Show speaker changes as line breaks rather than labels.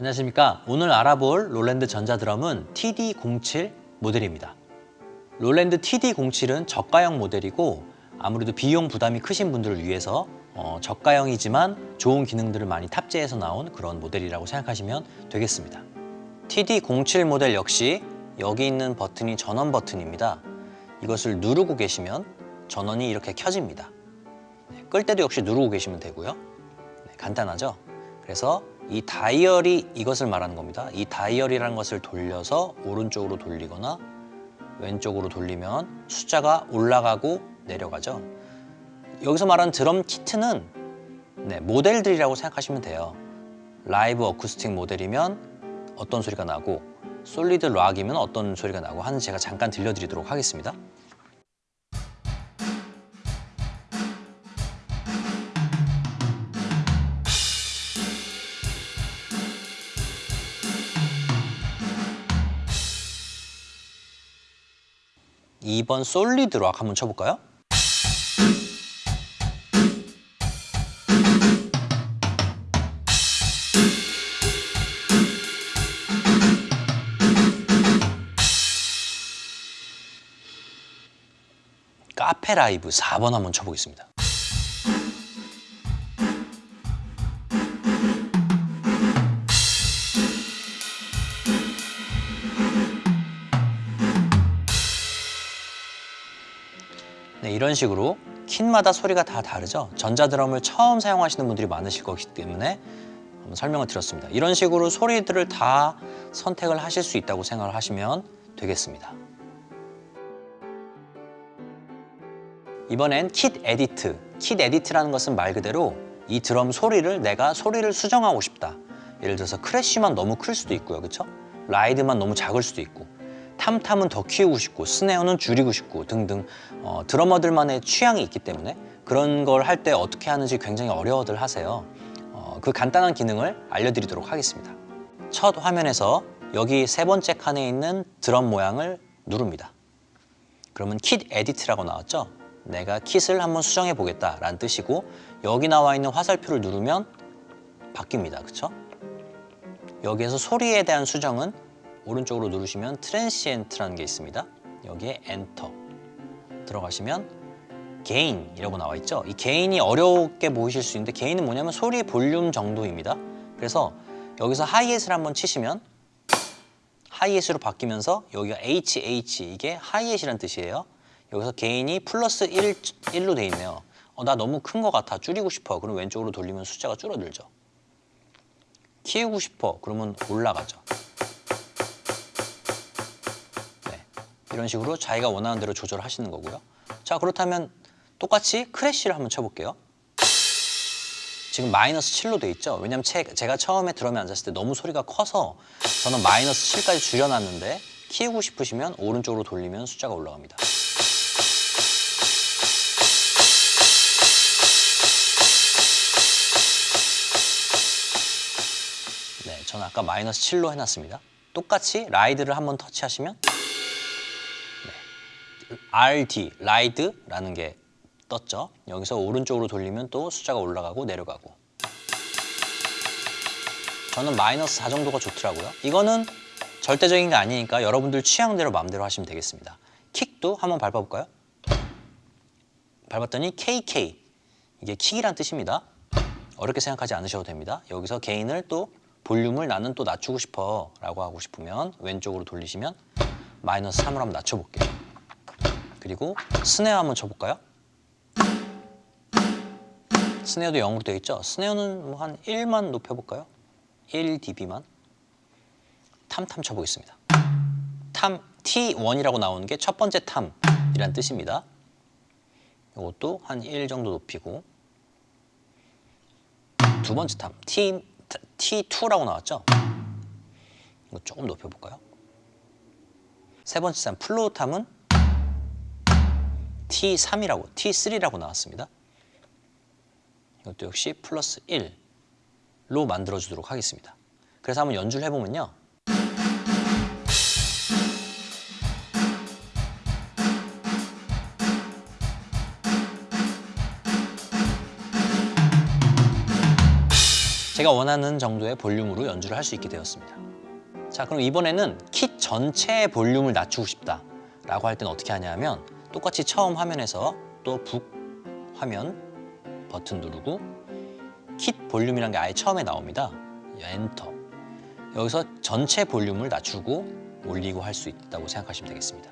안녕하십니까. 오늘 알아볼 롤랜드 전자드럼은 TD07 모델입니다. 롤랜드 TD07은 저가형 모델이고 아무래도 비용 부담이 크신 분들을 위해서 어, 저가형이지만 좋은 기능들을 많이 탑재해서 나온 그런 모델이라고 생각하시면 되겠습니다. TD07 모델 역시 여기 있는 버튼이 전원 버튼입니다. 이것을 누르고 계시면 전원이 이렇게 켜집니다. 네, 끌 때도 역시 누르고 계시면 되고요. 네, 간단하죠? 그래서 이 다이얼이 이것을 말하는 겁니다. 이 다이얼이라는 것을 돌려서 오른쪽으로 돌리거나 왼쪽으로 돌리면 숫자가 올라가고 내려가죠. 여기서 말하는 드럼 키트는 네, 모델들이라고 생각하시면 돼요. 라이브 어쿠스틱 모델이면 어떤 소리가 나고 솔리드 락이면 어떤 소리가 나고 하는 제가 잠깐 들려드리도록 하겠습니다. 이번 솔리드 락 한번 쳐볼까요? 카페 라이브 4번 한번 쳐보겠습니다. 네, 이런 식으로 kit마다 소리가 다 다르죠. 전자드럼을 처음 사용하시는 분들이 많으실 거기 때문에 한번 설명을 드렸습니다. 이런 식으로 소리들을 다 선택을 하실 수 있다고 생각을 하시면 되겠습니다. 이번엔 kit edit. kit edit이라는 것은 말 그대로 이 드럼 소리를 내가 소리를 수정하고 싶다. 예를 들어서 crash만 너무 클 수도 있고요. 그렇죠? ride만 너무 작을 수도 있고 탐탐은 더 키우고 싶고 스네어는 줄이고 싶고 등등 어, 드러머들만의 취향이 있기 때문에 그런 걸 할 때 어떻게 하는지 굉장히 어려워들 하세요. 어, 그 간단한 기능을 알려드리도록 하겠습니다. 첫 화면에서 여기 세 번째 칸에 있는 드럼 모양을 누릅니다. 그러면 킷 에디트라고 나왔죠? 내가 킷을 한번 수정해 보겠다 라는 뜻이고 여기 나와 있는 화살표를 누르면 바뀝니다. 그렇죠? 여기에서 소리에 대한 수정은 오른쪽으로 누르시면 transient라는 게 있습니다. 여기에 엔터 들어가시면 gain이라고 나와 있죠. 이 gain이 어렵게 보이실 수 있는데 gain은 뭐냐면 소리 볼륨 정도입니다. 그래서 여기서 하이햇을 한번 치시면 하이햇으로 바뀌면서 여기가 HH 이게 hi-hat이란 뜻이에요. 여기서 gain이 플러스 1, 1로 돼 있네요. 어, 나 너무 큰 것 같아. 줄이고 싶어. 그럼 왼쪽으로 돌리면 숫자가 줄어들죠. 키우고 싶어. 그러면 올라가죠. 이런 식으로 자기가 원하는 대로 조절하시는 거고요. 자 그렇다면 똑같이 크래쉬를 한번 쳐볼게요. 지금 마이너스 7로 돼 있죠. 왜냐면 제가 처음에 드럼에 앉았을 때 너무 소리가 커서 저는 마이너스 7까지 줄여놨는데 키우고 싶으시면 오른쪽으로 돌리면 숫자가 올라갑니다. 네, 저는 아까 마이너스 7로 해놨습니다. 똑같이 라이드를 한번 터치하시면 네, RD, 라이드라는 게 떴죠. 여기서 오른쪽으로 돌리면 또 숫자가 올라가고 내려가고 저는 마이너스 4 정도가 좋더라고요. 이거는 절대적인 게 아니니까 여러분들 취향대로 마음대로 하시면 되겠습니다. 킥도 한번 밟아볼까요? 밟았더니 KK 이게 킥이란 뜻입니다. 어렵게 생각하지 않으셔도 됩니다. 여기서 게인을 또 볼륨을 나는 또 낮추고 싶어 라고 하고 싶으면 왼쪽으로 돌리시면 마이너스 3으로 한번 낮춰볼게요. 그리고 스네어 한번 쳐볼까요? 스네어도 0으로 되어 있죠? 스네어는 뭐 한 1만 높여볼까요? 1dB만 탐탐 쳐보겠습니다. 탐 T1이라고 나오는 게 첫 번째 탐이란 뜻입니다. 이것도 한 1 정도 높이고 두 번째 tom T, T2라고 나왔죠? 이거 조금 높여볼까요? 세 번째 tom floor tom은 T3이라고 T3라고 나왔습니다. 이것도 역시 플러스 1로 만들어주도록 하겠습니다. 그래서 한번 연주를 해보면요. 제가 원하는 정도의 볼륨으로 연주를 할 수 있게 되었습니다. 자, 그럼 이번에는 킷 전체의 볼륨을 낮추고 싶다 라고 할 때는 어떻게 하냐면 똑같이 처음 화면에서 또 북 화면 버튼 누르고 킷 볼륨이라는 게 아예 처음에 나옵니다. 엔터. 여기서 전체 볼륨을 낮추고 올리고 할 수 있다고 생각하시면 되겠습니다.